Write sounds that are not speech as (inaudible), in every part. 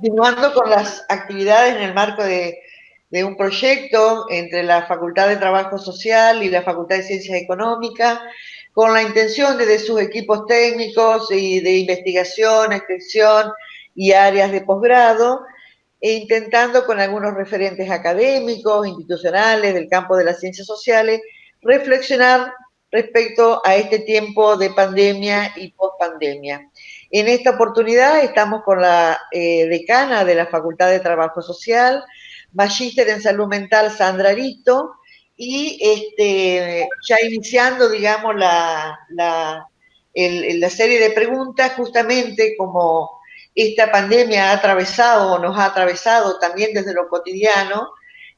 continuando con las actividades en el marco de, un proyecto entre la Facultad de Trabajo Social y la Facultad de Ciencias Económicas, con la intención de, de sus equipos técnicos y de investigación, extensión y áreas de posgrado, e intentando con algunos referentes académicos, institucionales, del campo de las ciencias sociales, reflexionar respecto a este tiempo de pandemia y pospandemia. En esta oportunidad estamos con la eh, decana de la Facultad de Trabajo Social, magíster en salud mental Sandra Arito, y este, ya iniciando, digamos, la, la, la serie de preguntas, justamente como esta pandemia ha atravesado o nos ha atravesado también desde lo cotidiano,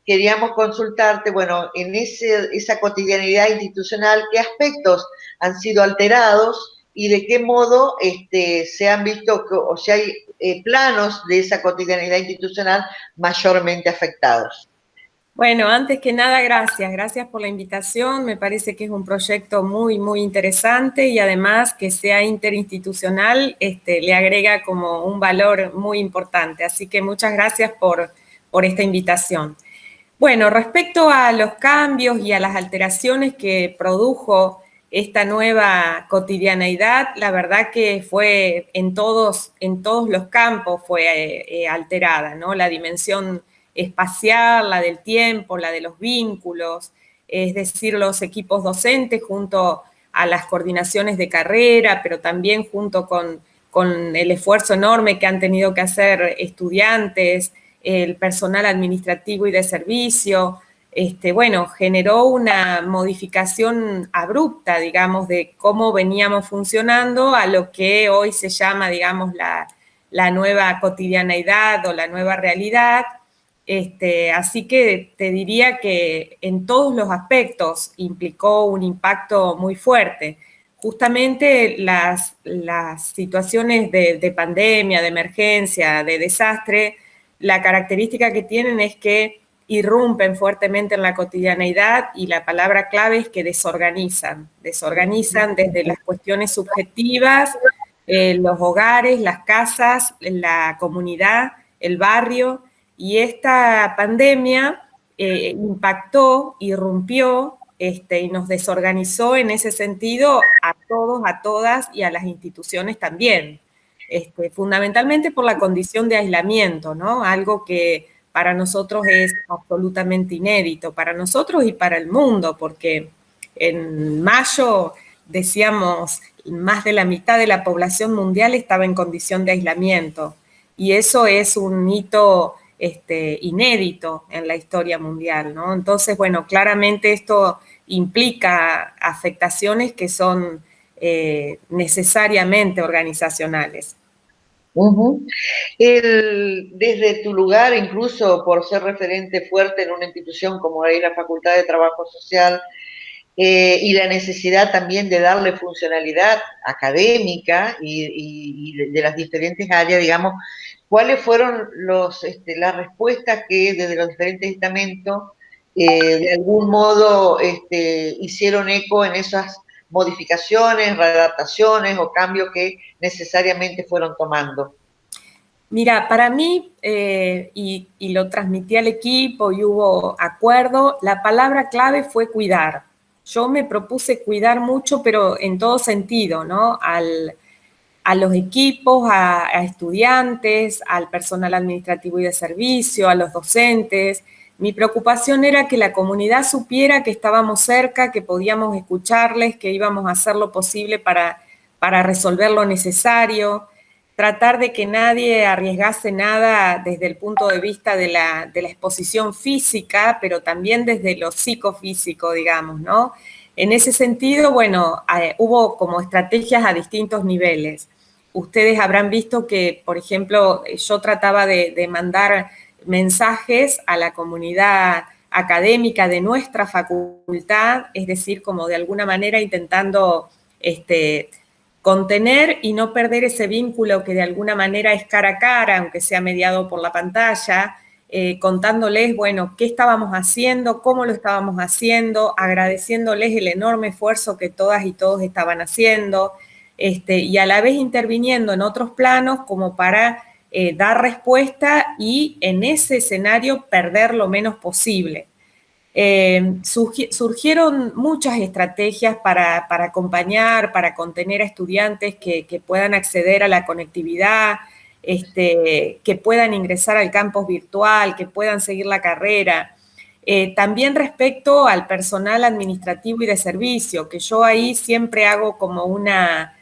queríamos consultarte, bueno, en ese, esa cotidianidad institucional, qué aspectos han sido alterados y de qué modo este, se han visto, o si hay eh, planos de esa cotidianidad institucional mayormente afectados. Bueno, antes que nada, gracias. Gracias por la invitación. Me parece que es un proyecto muy, muy interesante y además que sea interinstitucional este, le agrega como un valor muy importante. Así que muchas gracias por, por esta invitación. Bueno, respecto a los cambios y a las alteraciones que produjo esta nueva cotidianeidad, la verdad que fue en todos, en todos los campos fue eh, alterada, ¿no? La dimensión espacial, la del tiempo, la de los vínculos, es decir, los equipos docentes junto a las coordinaciones de carrera, pero también junto con, con el esfuerzo enorme que han tenido que hacer estudiantes, el personal administrativo y de servicio, este, bueno, generó una modificación abrupta, digamos, de cómo veníamos funcionando a lo que hoy se llama, digamos, la, nueva cotidianeidad o la nueva realidad, este, así que te diría que en todos los aspectos implicó un impacto muy fuerte. Justamente las, situaciones de, pandemia, de emergencia, de desastre, la característica que tienen es que irrumpen fuertemente en la cotidianeidad y la palabra clave es que desorganizan. Desorganizan desde las cuestiones subjetivas, eh, los hogares, las casas, la comunidad, el barrio, y esta pandemia eh, impactó, irrumpió este, y nos desorganizó en ese sentido a todos, a todas y a las instituciones también. Este, fundamentalmente por la condición de aislamiento, ¿no? Algo que para nosotros es absolutamente inédito, para nosotros y para el mundo, porque en mayo decíamos más de la mitad de la población mundial estaba en condición de aislamiento y eso es un hito este, inédito en la historia mundial, ¿no? Entonces, bueno, claramente esto implica afectaciones que son eh, necesariamente organizacionales. Desde tu lugar, incluso por ser referente fuerte en una institución como la Facultad de Trabajo Social, eh, y la necesidad también de darle funcionalidad académica y, de, las diferentes áreas, digamos, ¿cuáles fueron los, este, las respuestas que desde los diferentes estamentos eh, de algún modo este, hicieron eco en esas modificaciones, readaptaciones o cambios que necesariamente fueron tomando? Mira, para mí, eh, y, y, lo transmití al equipo y hubo acuerdo, la palabra clave fue cuidar yo me propuse cuidar mucho, pero en todo sentido, ¿no? a los equipos, a, estudiantes, al personal administrativo y de servicio, a los docentes. Mi preocupación era que la comunidad supiera que estábamos cerca, que podíamos escucharles, que íbamos a hacer lo posible para, para resolver lo necesario, tratar de que nadie arriesgase nada desde el punto de vista de la, exposición física, pero también desde lo psicofísico, digamos, ¿no? En ese sentido, bueno, hubo como estrategias a distintos niveles. Ustedes habrán visto que, por ejemplo, yo trataba de, de mandar mensajes a la comunidad académica de nuestra facultad, es decir, como de alguna manera intentando este, contener y no perder ese vínculo que de alguna manera es cara a cara, aunque sea mediado por la pantalla, eh, contándoles, bueno, qué estábamos haciendo, cómo lo estábamos haciendo, agradeciéndoles el enorme esfuerzo que todas y todos estaban haciendo, este, y a la vez interviniendo en otros planos como para eh, dar respuesta y en ese escenario perder lo menos posible. Eh, surgieron muchas estrategias para, acompañar, para contener a estudiantes que, puedan acceder a la conectividad, este, que puedan ingresar al campus virtual, que puedan seguir la carrera. Eh, también respecto al personal administrativo y de servicio, que yo ahí siempre hago como una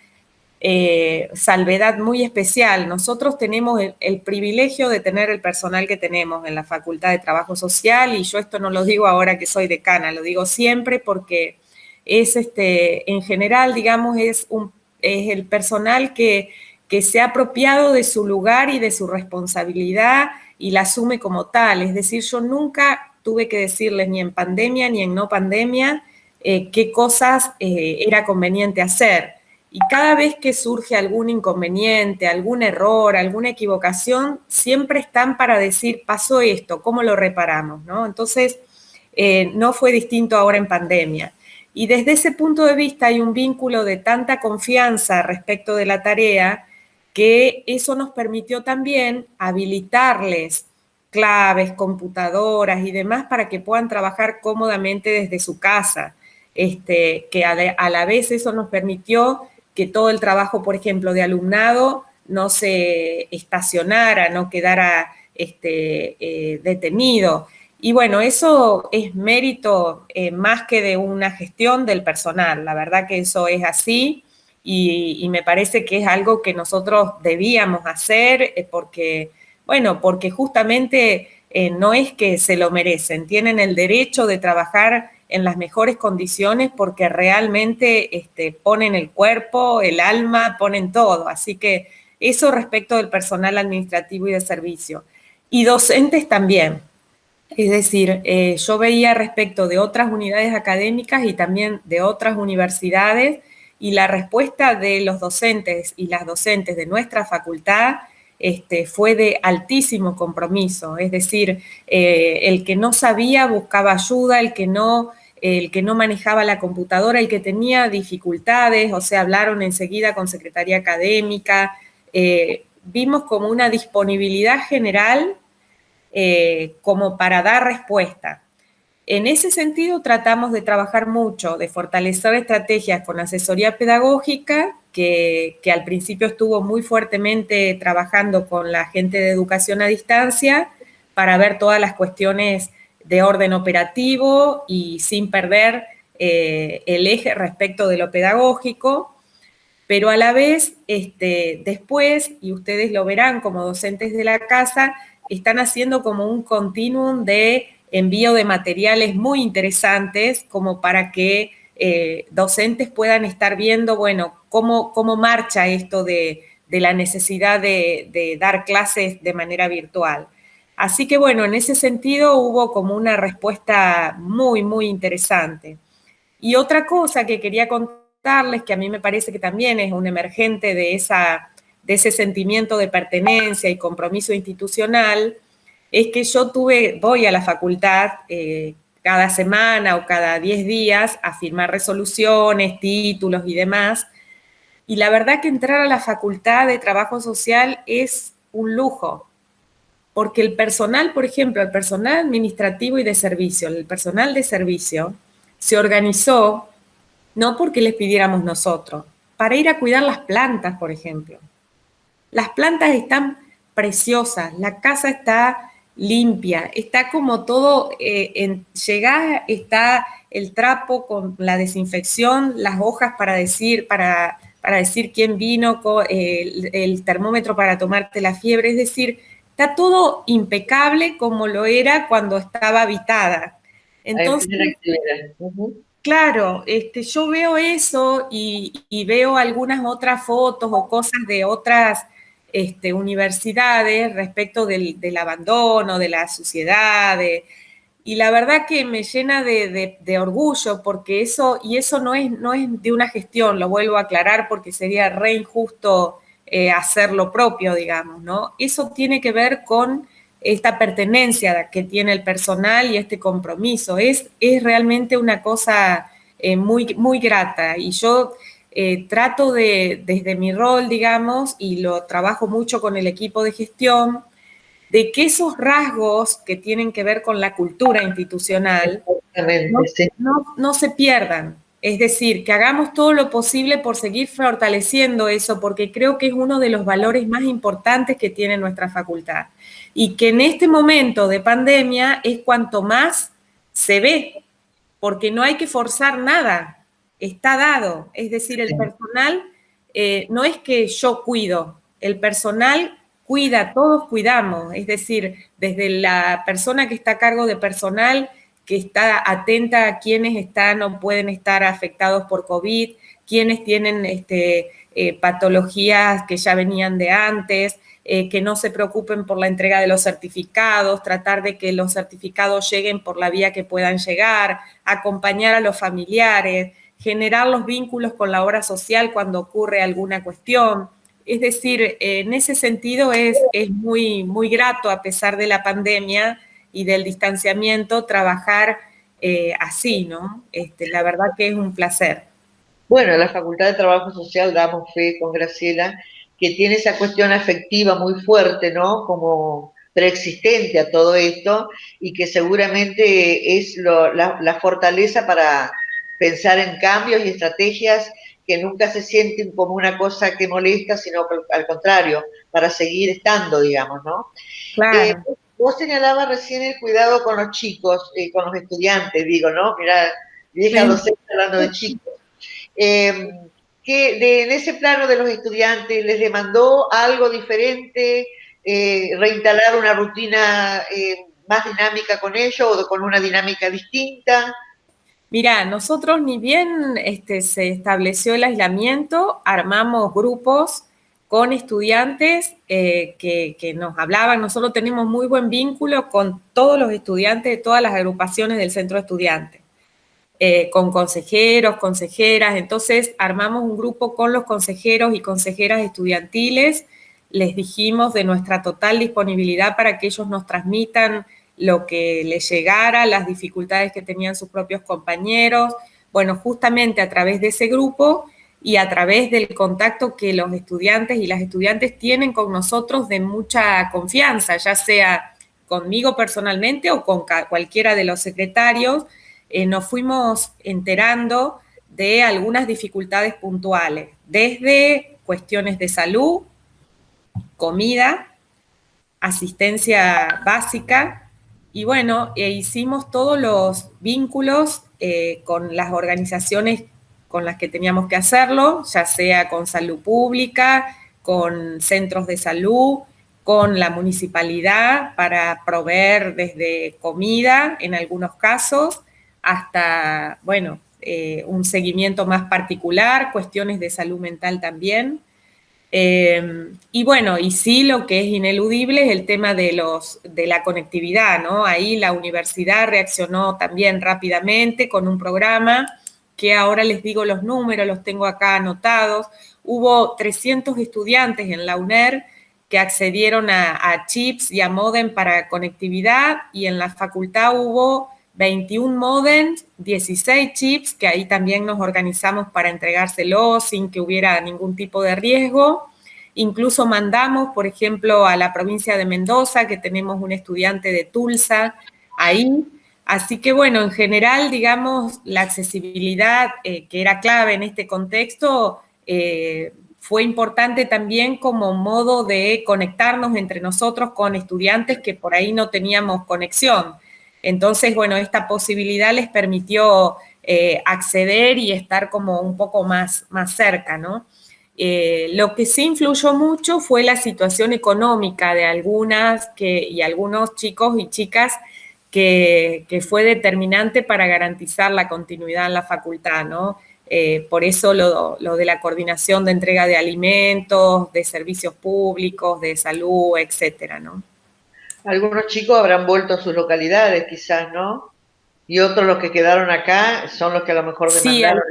eh, salvedad muy especial. Nosotros tenemos el, privilegio de tener el personal que tenemos en la Facultad de Trabajo Social y yo esto no lo digo ahora que soy decana, lo digo siempre porque es este, en general, digamos, es, un, es el personal que, que se ha apropiado de su lugar y de su responsabilidad y la asume como tal. Es decir, yo nunca tuve que decirles ni en pandemia ni en no pandemia eh, qué cosas eh, era conveniente hacer y cada vez que surge algún inconveniente, algún error, alguna equivocación, siempre están para decir, pasó esto, ¿cómo lo reparamos? ¿no? Entonces, eh, no fue distinto ahora en pandemia. Y desde ese punto de vista hay un vínculo de tanta confianza respecto de la tarea que eso nos permitió también habilitarles claves, computadoras y demás para que puedan trabajar cómodamente desde su casa. Este, que a la vez eso nos permitió que todo el trabajo, por ejemplo, de alumnado no se estacionara, no quedara este, eh, detenido. Y bueno, eso es mérito eh, más que de una gestión del personal. La verdad que eso es así y, me parece que es algo que nosotros debíamos hacer eh, porque, bueno, porque justamente no es que se lo merecen, tienen el derecho de trabajar en las mejores condiciones porque realmente este, ponen el cuerpo, el alma, ponen todo. Así que eso respecto del personal administrativo y de servicio. Y docentes también. Es decir, eh, yo veía respecto de otras unidades académicas y también de otras universidades y la respuesta de los docentes y las docentes de nuestra facultad este, fue de altísimo compromiso, es decir, eh, el que no sabía buscaba ayuda, el que no el que no manejaba la computadora, el que tenía dificultades, o sea, hablaron enseguida con Secretaría Académica, eh, vimos como una disponibilidad general eh, como para dar respuesta. En ese sentido tratamos de trabajar mucho, de fortalecer estrategias con asesoría pedagógica, que, que al principio estuvo muy fuertemente trabajando con la gente de educación a distancia para ver todas las cuestiones de orden operativo y sin perder eh, el eje respecto de lo pedagógico, pero a la vez, este, después, y ustedes lo verán como docentes de la casa, están haciendo como un continuum de envío de materiales muy interesantes como para que eh, docentes puedan estar viendo, bueno, cómo, cómo marcha esto de, la necesidad de dar clases de manera virtual. Así que bueno, en ese sentido hubo como una respuesta muy, muy interesante. Y otra cosa que quería contarles, que a mí me parece que también es un emergente de, esa, de ese sentimiento de pertenencia y compromiso institucional, es que yo tuve, voy a la facultad eh, cada semana o cada 10 días a firmar resoluciones, títulos y demás. Y la verdad que entrar a la facultad de trabajo social es un lujo, porque el personal, por ejemplo, el personal administrativo y de servicio, el personal de servicio, se organizó no porque les pidiéramos nosotros, para ir a cuidar las plantas, por ejemplo. Las plantas están preciosas, la casa está limpia, está como todo, eh, en, llegás, está el trapo con la desinfección, las hojas para decir, para, para decir quién vino, el, el termómetro para tomarte la fiebre, es decir, Está todo impecable como lo era cuando estaba habitada. Entonces, claro, este, yo veo eso y, veo algunas otras fotos o cosas de otras este, universidades respecto del, abandono, de la suciedad, y la verdad que me llena de, de, orgullo porque eso, y eso no es, no es de una gestión, lo vuelvo a aclarar porque sería re injusto eh, hacer lo propio, digamos, ¿no? Eso tiene que ver con esta pertenencia que tiene el personal y este compromiso. Es, es realmente una cosa eh, muy, muy grata y yo eh, trato de, desde mi rol, digamos, y lo trabajo mucho con el equipo de gestión, de que esos rasgos que tienen que ver con la cultura institucional no, se pierdan. Es decir, que hagamos todo lo posible por seguir fortaleciendo eso, porque creo que es uno de los valores más importantes que tiene nuestra facultad. Y que en este momento de pandemia es cuanto más se ve, porque no hay que forzar nada, está dado. Es decir, el personal eh, no es que yo cuido, el personal cuida, todos cuidamos, es decir, desde la persona que está a cargo de personal, que está atenta a quienes están o pueden estar afectados por COVID, quienes tienen este, eh, patologías que ya venían de antes, eh, que no se preocupen por la entrega de los certificados, tratar de que los certificados lleguen por la vía que puedan llegar, acompañar a los familiares, generar los vínculos con la obra social cuando ocurre alguna cuestión. Es decir, en ese sentido es, es muy, muy grato, a pesar de la pandemia y del distanciamiento, trabajar eh, así, ¿no? Este, la verdad que es un placer. Bueno, la Facultad de Trabajo Social damos fe con Graciela que tiene esa cuestión afectiva muy fuerte, ¿no? Como preexistente a todo esto y que seguramente es la, fortaleza para pensar en cambios y estrategias que nunca se sienten como una cosa que molesta, sino al contrario, para seguir estando, digamos, ¿no? Claro. Eh, vos señalabas recién el cuidado con los chicos, eh, con los estudiantes, digo, ¿no? Mira, vieja docente hablando de chicos. Eh, que en ese plano de los estudiantes les demandó algo diferente, reinstalar una rutina más dinámica con ellos o con una dinámica distinta. Mira, nosotros ni bien este, se estableció el aislamiento, armamos grupos con estudiantes eh, que, nos hablaban. Nosotros tenemos muy buen vínculo con todos los estudiantes de todas las agrupaciones del centro de estudiantes, eh, con consejeros, consejeras. Entonces armamos un grupo con los consejeros y consejeras estudiantiles. Les dijimos de nuestra total disponibilidad para que ellos nos transmitan lo que les llegara, las dificultades que tenían sus propios compañeros. Bueno, justamente a través de ese grupo y a través del contacto que los estudiantes y las estudiantes tienen con nosotros de mucha confianza, ya sea conmigo personalmente o con cualquiera de los secretarios, eh, nos fuimos enterando de algunas dificultades puntuales, desde cuestiones de salud, comida, asistencia básica, y bueno, e hicimos todos los vínculos eh, con las organizaciones con las que teníamos que hacerlo, ya sea con salud pública, con centros de salud, con la municipalidad para proveer desde comida en algunos casos, hasta, bueno, eh, un seguimiento más particular, cuestiones de salud mental también. Em, y bueno, y sí lo que es ineludible es el tema de, los, de la conectividad, ¿no? Ahí la universidad reaccionó también rápidamente con un programa que ahora les digo los números, los tengo acá anotados. Hubo 300 estudiantes en la UNER que accedieron a, chips y a modem para conectividad y en la facultad hubo 21 modems, 16 chips, que ahí también nos organizamos para entregárselos sin que hubiera ningún tipo de riesgo. Incluso mandamos, por ejemplo, a la provincia de Mendoza, que tenemos un estudiante de Tulsa ahí. Así que, bueno, en general, digamos, la accesibilidad, eh, que era clave en este contexto, eh, fue importante también como modo de conectarnos entre nosotros con estudiantes que por ahí no teníamos conexión. Entonces, bueno, esta posibilidad les permitió eh, acceder y estar como un poco más, más cerca, ¿no? Lo que sí influyó mucho fue la situación económica de algunas que, y algunos chicos y chicas que, fue determinante para garantizar la continuidad en la facultad, ¿no? Eh, por eso lo, lo, de la coordinación de entrega de alimentos, de servicios públicos, de salud, etcétera, ¿no? Algunos chicos habrán vuelto a sus localidades, quizás, ¿no? Y otros los que quedaron acá son los que a lo mejor demandaron.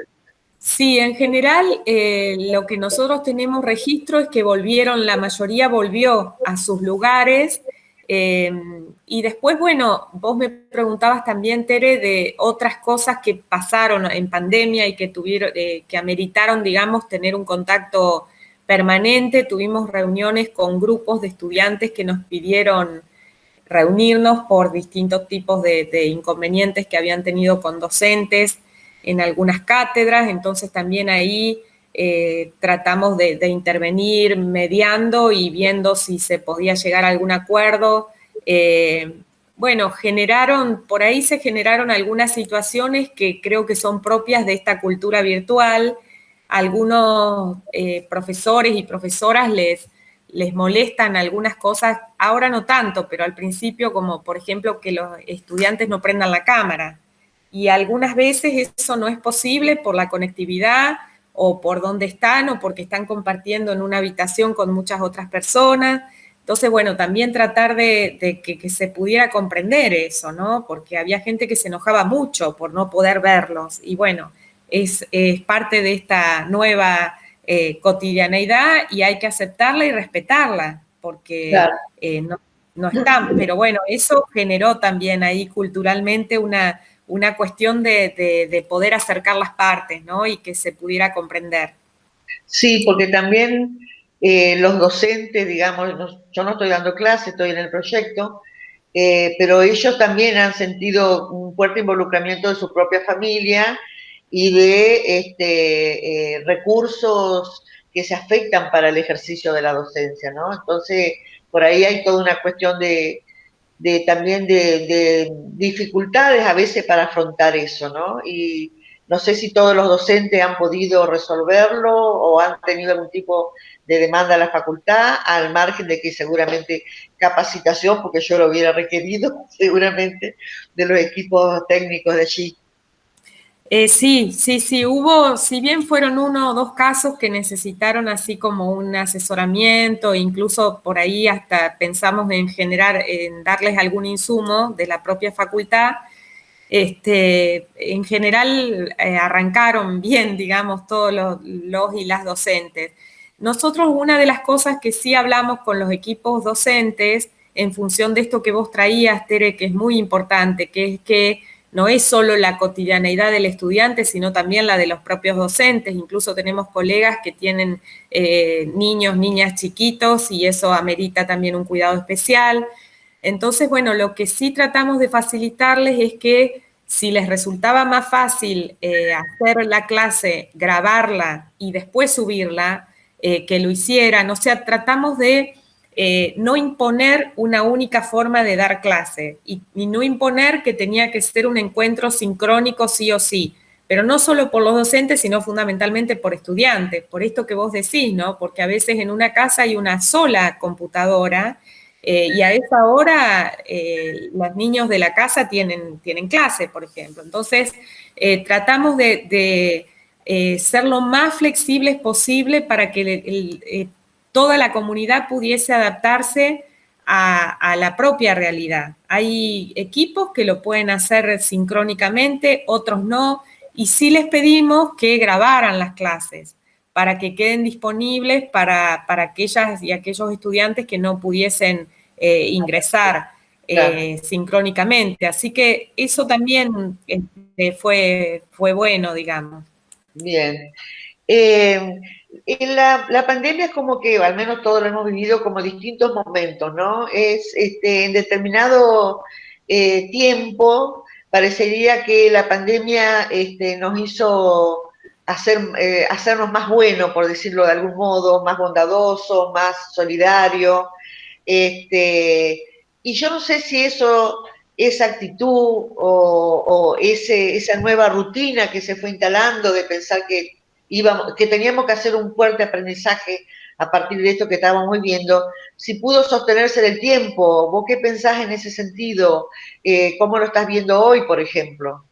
Sí, en general eh, lo que nosotros tenemos registro es que volvieron, la mayoría volvió a sus lugares, Em, y después, bueno, vos me preguntabas también, Tere, de otras cosas que pasaron en pandemia y que tuvieron, eh, que ameritaron, digamos, tener un contacto permanente. Tuvimos reuniones con grupos de estudiantes que nos pidieron reunirnos por distintos tipos de, inconvenientes que habían tenido con docentes en algunas cátedras. Entonces también ahí eh, tratamos de, intervenir mediando y viendo si se podía llegar a algún acuerdo. Eh, bueno, generaron, por ahí se generaron algunas situaciones que creo que son propias de esta cultura virtual. Algunos eh, profesores y profesoras les, les molestan algunas cosas, ahora no tanto, pero al principio como por ejemplo que los estudiantes no prendan la cámara. Y algunas veces eso no es posible por la conectividad o por dónde están o porque están compartiendo en una habitación con muchas otras personas. Entonces, bueno, también tratar de, que, se pudiera comprender eso, ¿no? Porque había gente que se enojaba mucho por no poder verlos. Y bueno, es, parte de esta nueva eh, cotidianeidad y hay que aceptarla y respetarla, porque eh, no, no están. Pero bueno, eso generó también ahí culturalmente una, una cuestión de, poder acercar las partes, ¿no? Y que se pudiera comprender. Sí, porque también eh, los docentes, digamos, yo no estoy dando clase, estoy en el proyecto, eh, pero ellos también han sentido un fuerte involucramiento de su propia familia y de este, eh, recursos que se afectan para el ejercicio de la docencia, ¿no? Entonces, por ahí hay toda una cuestión de, de también de, dificultades a veces para afrontar eso, ¿no? Y no sé si todos los docentes han podido resolverlo o han tenido algún tipo de demanda a la facultad, al margen de que seguramente capacitación, porque yo lo hubiera requerido (laughs) seguramente, de los equipos técnicos de allí. Eh, sí, sí, sí, hubo, si bien fueron uno o dos casos que necesitaron así como un asesoramiento, incluso por ahí hasta pensamos en generar, en darles algún insumo de la propia facultad, este, en general eh, arrancaron bien, digamos, todos los, los y las docentes. Nosotros una de las cosas que sí hablamos con los equipos docentes en función de esto que vos traías, Tere, que es muy importante, que es que no es solo la cotidianeidad del estudiante, sino también la de los propios docentes. Incluso tenemos colegas que tienen eh, niños, niñas chiquitos y eso amerita también un cuidado especial. Entonces, bueno, lo que sí tratamos de facilitarles es que si les resultaba más fácil eh, hacer la clase, grabarla y después subirla, eh, que lo hicieran. O sea, tratamos de eh, no imponer una única forma de dar clase y, no imponer que tenía que ser un encuentro sincrónico sí o sí, pero no solo por los docentes, sino fundamentalmente por estudiantes, por esto que vos decís, ¿no? Porque a veces en una casa hay una sola computadora eh, y a esa hora eh, los niños de la casa tienen, tienen clase, por ejemplo. Entonces, tratamos de, ser lo más flexibles posible para que el, toda la comunidad pudiese adaptarse a, la propia realidad. Hay equipos que lo pueden hacer sincrónicamente, otros no, y sí les pedimos que grabaran las clases para que queden disponibles para, aquellas y aquellos estudiantes que no pudiesen eh, ingresar eh, sincrónicamente. Así que eso también este, fue, fue bueno, digamos. Bien. Eh, en la, pandemia es como que, al menos todos lo hemos vivido como distintos momentos, ¿no? Es este, en determinado eh, tiempo, parecería que la pandemia este, nos hizo hacer, eh, hacernos más buenos, por decirlo de algún modo, más bondadosos, más solidarios. Este, y yo no sé si eso, esa actitud o, o ese, esa nueva rutina que se fue instalando de pensar que que teníamos que hacer un fuerte aprendizaje a partir de esto que estábamos viviendo, si pudo sostenerse en el tiempo, ¿vos qué pensás en ese sentido? Eh, ¿Cómo lo estás viendo hoy, por ejemplo?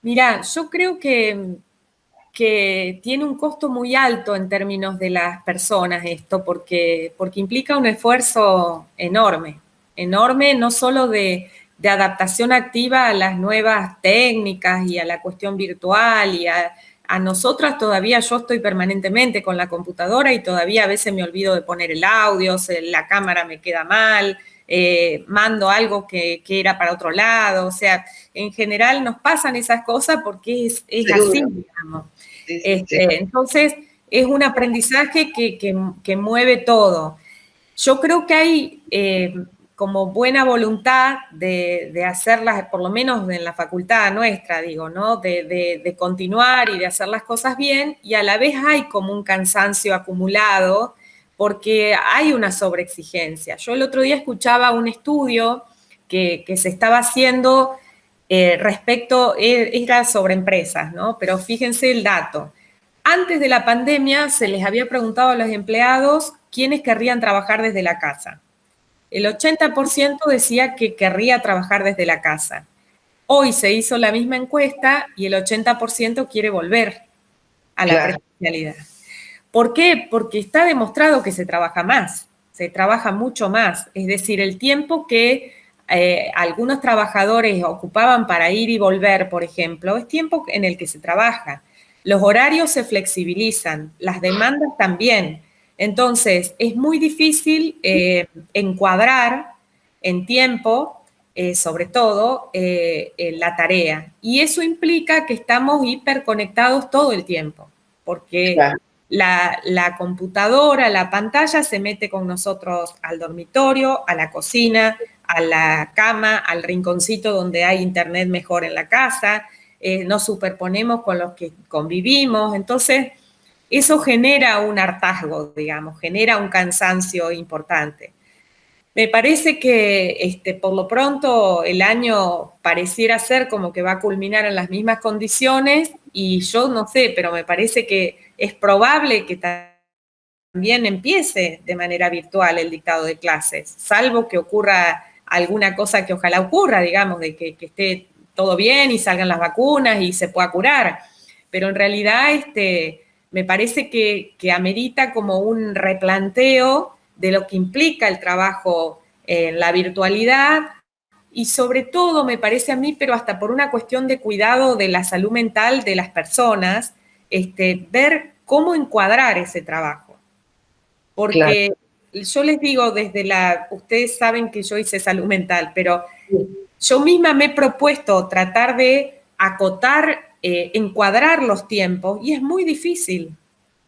Mira, yo creo que, que tiene un costo muy alto en términos de las personas esto, porque, porque implica un esfuerzo enorme, enorme, no solo de, de adaptación activa a las nuevas técnicas y a la cuestión virtual y a, a nosotras todavía yo estoy permanentemente con la computadora y todavía a veces me olvido de poner el audio, la cámara me queda mal, eh, mando algo que, era para otro lado, o sea, en general nos pasan esas cosas porque es, así, digamos. Este, entonces, es un aprendizaje que, mueve todo. Yo creo que hay eh, como buena voluntad de, hacerlas, por lo menos en la facultad nuestra, digo, ¿no? De, continuar y de hacer las cosas bien, y a la vez hay como un cansancio acumulado porque hay una sobreexigencia. Yo el otro día escuchaba un estudio que, se estaba haciendo eh, respecto, e, era sobre empresas, ¿no? Pero fíjense el dato. Antes de la pandemia se les había preguntado a los empleados quiénes querrían trabajar desde la casa el 80% decía que querría trabajar desde la casa. Hoy se hizo la misma encuesta y el 80% quiere volver a la presencialidad. ¿Por qué? Porque está demostrado que se trabaja más, se trabaja mucho más. Es decir, el tiempo que eh, algunos trabajadores ocupaban para ir y volver, por ejemplo, es tiempo en el que se trabaja. Los horarios se flexibilizan, las demandas también. Entonces, es muy difícil eh, encuadrar en tiempo, eh, sobre todo, eh, la tarea. Y eso implica que estamos hiperconectados todo el tiempo, porque la, la, computadora, la pantalla se mete con nosotros al dormitorio, a la cocina, a la cama, al rinconcito donde hay internet mejor en la casa, nos superponemos con los que convivimos. Entonces, eso genera un hartazgo, digamos, genera un cansancio importante. Me parece que este, por lo pronto el año pareciera ser como que va a culminar en las mismas condiciones y yo no sé, pero me parece que es probable que también empiece de manera virtual el dictado de clases, salvo que ocurra alguna cosa que ojalá ocurra, digamos, de que, que esté todo bien y salgan las vacunas y se pueda curar. Pero en realidad, este, me parece que, amerita como un replanteo de lo que implica el trabajo en la virtualidad y sobre todo me parece a mí, pero hasta por una cuestión de cuidado de la salud mental de las personas, este, ver cómo encuadrar ese trabajo. Porque yo les digo desde la, ustedes saben que yo hice salud mental, pero yo misma me he propuesto tratar de acotar eh, encuadrar los tiempos y es muy difícil.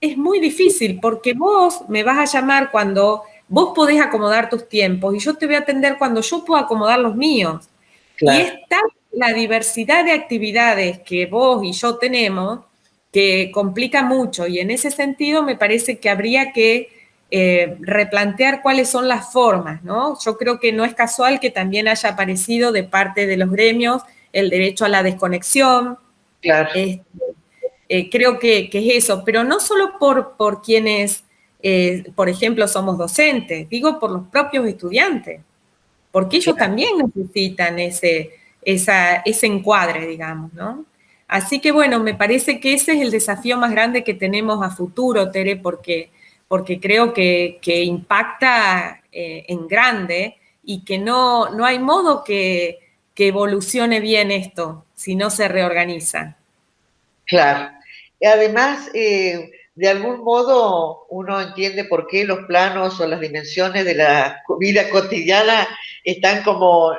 Es muy difícil porque vos me vas a llamar cuando vos podés acomodar tus tiempos y yo te voy a atender cuando yo puedo acomodar los míos. Y está la diversidad de actividades que vos y yo tenemos que complica mucho y en ese sentido me parece que habría que eh, replantear cuáles son las formas, ¿no? Yo creo que no es casual que también haya aparecido de parte de los gremios el derecho a la desconexión, Claro. Este, eh, creo que, es eso, pero no solo por, por quienes, eh, por ejemplo, somos docentes, digo por los propios estudiantes, porque ellos también necesitan ese, ese encuadre, digamos, ¿no? Así que bueno, me parece que ese es el desafío más grande que tenemos a futuro, Tere, porque, porque creo que, impacta eh, en grande y que no, no hay modo que, que evolucione bien esto si no se reorganiza. Claro. Además, eh, de algún modo uno entiende por qué los planos o las dimensiones de la vida cotidiana están como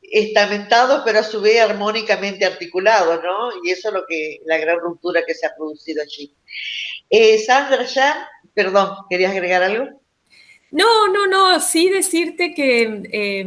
estamentados, pero a su vez armónicamente articulados, ¿no? Y eso es lo que, la gran ruptura que se ha producido allí. Eh, Sandra, ya, perdón, ¿querías agregar algo? No, no, no, sí decirte que eh,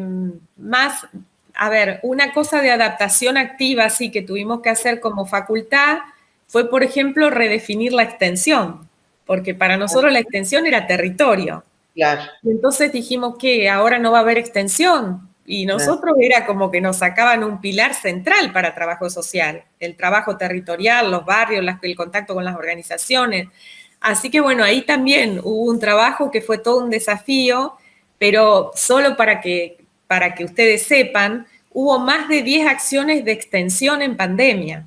más a ver, una cosa de adaptación activa, sí, que tuvimos que hacer como facultad, fue, por ejemplo, redefinir la extensión, porque para nosotros la extensión era territorio. Claro. Y entonces dijimos que ahora no va a haber extensión. Y nosotros era como que nos sacaban un pilar central para trabajo social, el trabajo territorial, los barrios, el contacto con las organizaciones. Así que bueno, ahí también hubo un trabajo que fue todo un desafío, pero solo para que para que ustedes sepan, hubo más de 10 acciones de extensión en pandemia,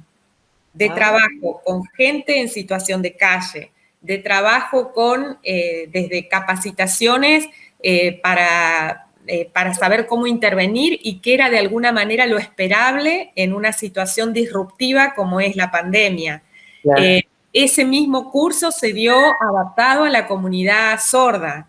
de ah. trabajo con gente en situación de calle, de trabajo con, eh, desde capacitaciones eh, para, eh, para saber cómo intervenir y qué era de alguna manera lo esperable en una situación disruptiva como es la pandemia. Ese mismo curso se dio adaptado a la comunidad sorda.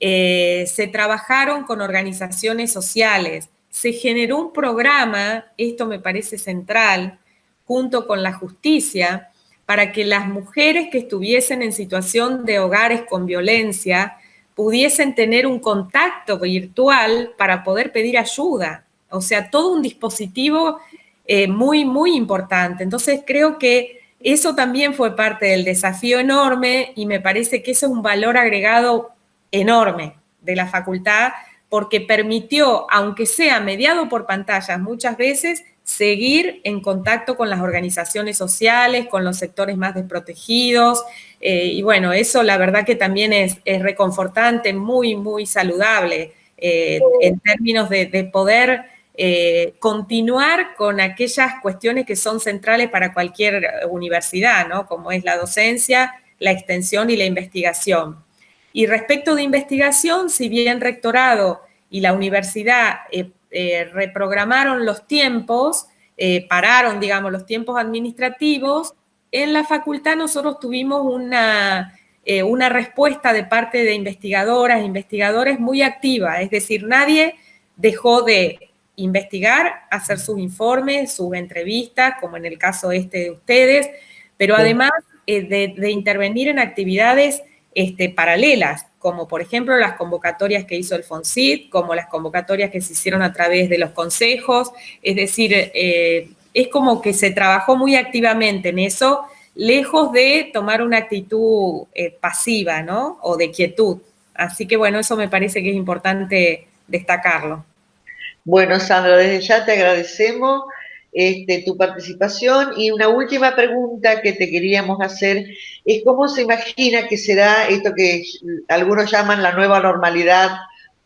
Eh, se trabajaron con organizaciones sociales. Se generó un programa, esto me parece central, junto con la justicia, para que las mujeres que estuviesen en situación de hogares con violencia pudiesen tener un contacto virtual para poder pedir ayuda. O sea, todo un dispositivo eh, muy, muy importante. Entonces creo que eso también fue parte del desafío enorme y me parece que eso es un valor agregado enorme de la facultad porque permitió, aunque sea mediado por pantallas muchas veces, seguir en contacto con las organizaciones sociales, con los sectores más desprotegidos. Eh, y bueno, eso la verdad que también es, reconfortante, muy, muy saludable eh, en términos de, poder eh, continuar con aquellas cuestiones que son centrales para cualquier universidad, ¿no? Como es la docencia, la extensión y la investigación. Y respecto de investigación, si bien rectorado y la universidad eh, reprogramaron los tiempos, eh, pararon, digamos, los tiempos administrativos, en la facultad nosotros tuvimos una, eh, una respuesta de parte de investigadoras, investigadores muy activa, es decir, nadie dejó de investigar, hacer sus informes, sus entrevistas, como en el caso este de ustedes, pero además de, de, intervenir en actividades este, paralelas como por ejemplo las convocatorias que hizo el como las convocatorias que se hicieron a través de los consejos, es decir, eh, es como que se trabajó muy activamente en eso, lejos de tomar una actitud eh, pasiva, ¿no? O de quietud. Así que bueno, eso me parece que es importante destacarlo. Bueno, Sandra, desde ya te agradecemos este, tu participación y una última pregunta que te queríamos hacer es cómo se imagina que será esto que algunos llaman la nueva normalidad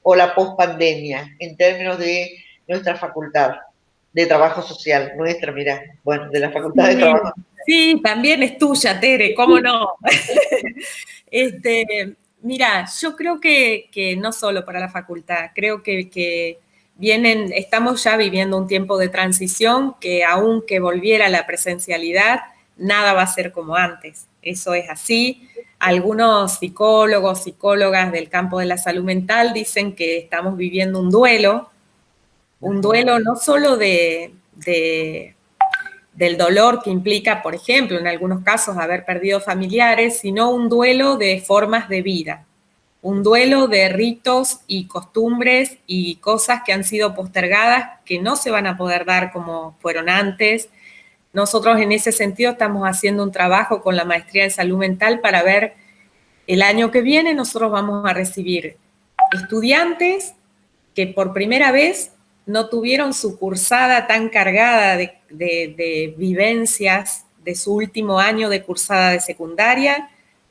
o la pospandemia en términos de nuestra facultad de trabajo social, nuestra, mira, bueno, de la facultad de trabajo. Sí, también es tuya, Tere, cómo no. (laughs) este, mira, yo creo que, no solo para la facultad, creo que, que vienen, estamos ya viviendo un tiempo de transición que aunque volviera la presencialidad, nada va a ser como antes. Eso es así. Algunos psicólogos, psicólogas del campo de la salud mental dicen que estamos viviendo un duelo, un duelo no solo de, del dolor que implica, por ejemplo, en algunos casos haber perdido familiares, sino un duelo de formas de vida un duelo de ritos y costumbres y cosas que han sido postergadas, que no se van a poder dar como fueron antes. Nosotros en ese sentido estamos haciendo un trabajo con la Maestría de Salud Mental para ver el año que viene nosotros vamos a recibir estudiantes que por primera vez no tuvieron su cursada tan cargada de, de vivencias de su último año de cursada de secundaria,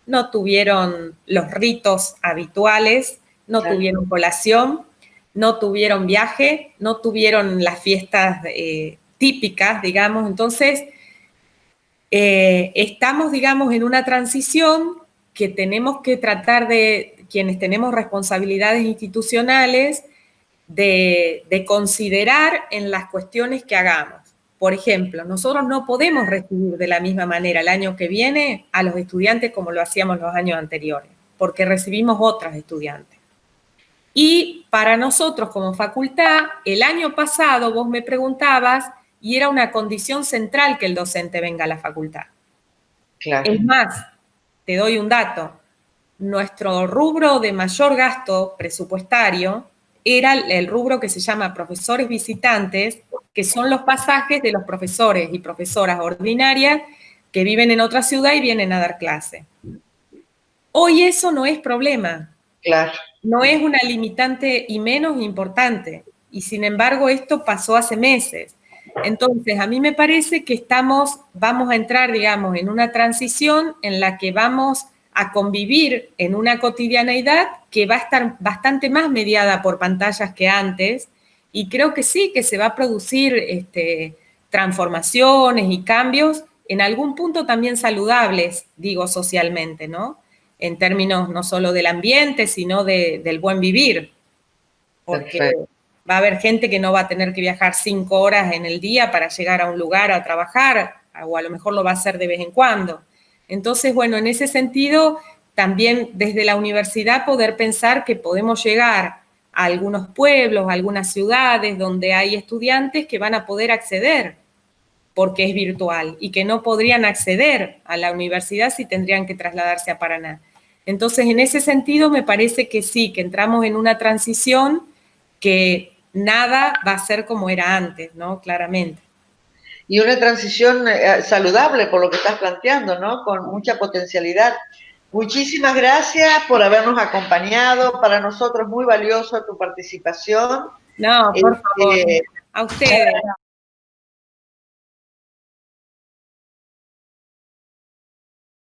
no tuvieron los ritos habituales, no tuvieron colación, no tuvieron viaje, no tuvieron las fiestas eh, típicas, digamos. Entonces, eh, estamos, digamos, en una transición que tenemos que tratar de, quienes tenemos responsabilidades institucionales, de considerar en las cuestiones que hagamos. Por ejemplo, nosotros no podemos recibir de la misma manera el año que viene a los estudiantes como lo hacíamos los años anteriores, porque recibimos otros estudiantes. Y para nosotros como facultad, el año pasado vos me preguntabas y era una condición central que el docente venga a la facultad. Es más, te doy un dato, nuestro rubro de mayor gasto presupuestario era el rubro que se llama profesores visitantes, que son los pasajes de los profesores y profesoras ordinarias que viven en otra ciudad y vienen a dar clase. Hoy eso no es problema. Claro. No es una limitante y menos importante. Y sin embargo, esto pasó hace meses. Entonces, a mí me parece que estamos, vamos a entrar, digamos, en una transición en la que vamos a convivir en una cotidianeidad que va a estar bastante más mediada por pantallas que antes, y creo que sí, que se va a producir este, transformaciones y cambios en algún punto también saludables, digo socialmente, ¿no? En términos no solo del ambiente, sino del buen vivir. Porque va a haber gente que no va a tener que viajar cinco horas en el día para llegar a un lugar a trabajar. o a lo mejor lo va a hacer de vez en cuando. Entonces, bueno, en ese sentido, también desde la universidad poder pensar que podemos llegar a algunos pueblos, a algunas ciudades donde hay estudiantes que van a poder acceder porque es virtual y que no podrían acceder a la universidad si tendrían que trasladarse a Paraná. Entonces, en ese sentido, me parece que sí, que entramos en una transición que nada va a ser como era antes, ¿no? Claramente. Y una transición eh, saludable por lo que estás planteando, ¿no? Con mucha potencialidad. Muchísimas gracias por habernos acompañado. Para nosotros muy valioso tu participación. No, por favor. Eh, a ustedes.